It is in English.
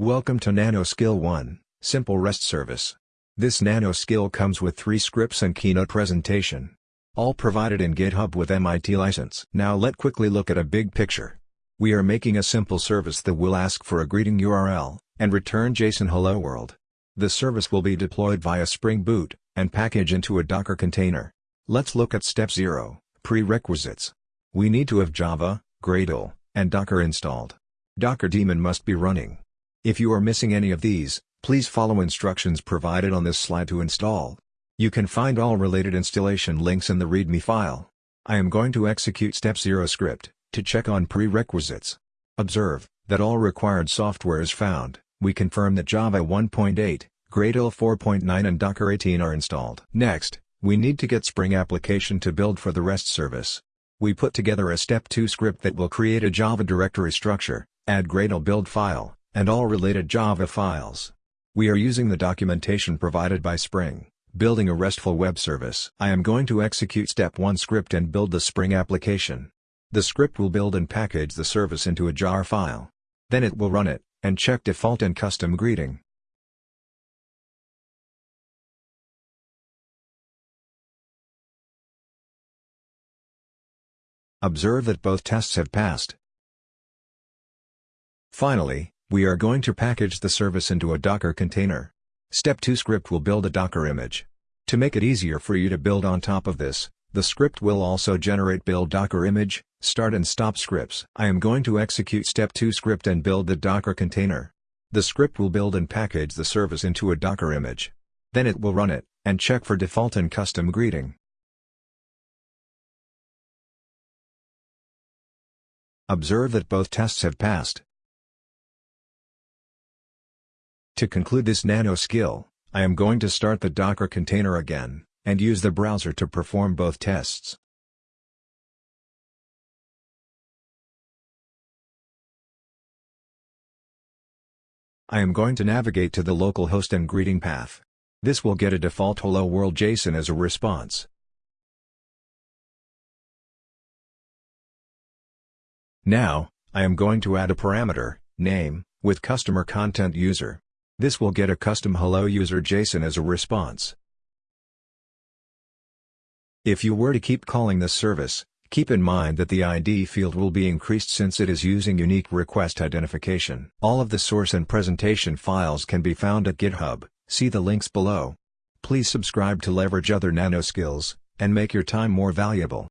Welcome to NanoSkill 1, Simple REST Service. This NanoSkill comes with three scripts and keynote presentation. All provided in GitHub with MIT license. Now let quickly look at a big picture. We are making a simple service that will ask for a greeting URL, and return JSON Hello World. The service will be deployed via Spring Boot, and package into a Docker container. Let's look at step 0, prerequisites. We need to have Java, Gradle, and Docker installed. Docker daemon must be running. If you are missing any of these, please follow instructions provided on this slide to install. You can find all related installation links in the README file. I am going to execute step 0 script, to check on prerequisites. Observe, that all required software is found, we confirm that Java 1.8, Gradle 4.9 and Docker 18 are installed. Next, we need to get Spring application to build for the REST service. We put together a step 2 script that will create a Java directory structure, add Gradle build file, and all related Java files. We are using the documentation provided by Spring, building a RESTful web service. I am going to execute step 1 script and build the Spring application. The script will build and package the service into a jar file. Then it will run it, and check default and custom greeting. Observe that both tests have passed. Finally, we are going to package the service into a Docker container. Step 2 script will build a Docker image. To make it easier for you to build on top of this, the script will also generate build Docker image, start and stop scripts. I am going to execute step 2 script and build the Docker container. The script will build and package the service into a Docker image. Then it will run it, and check for default and custom greeting. Observe that both tests have passed. To conclude this nano skill, I am going to start the Docker container again, and use the browser to perform both tests. I am going to navigate to the localhost and greeting path. This will get a default Hello World JSON as a response. Now, I am going to add a parameter, name, with customer content user. This will get a custom hello user JSON as a response. If you were to keep calling this service, keep in mind that the ID field will be increased since it is using unique request identification. All of the source and presentation files can be found at GitHub, see the links below. Please subscribe to leverage other nano skills, and make your time more valuable.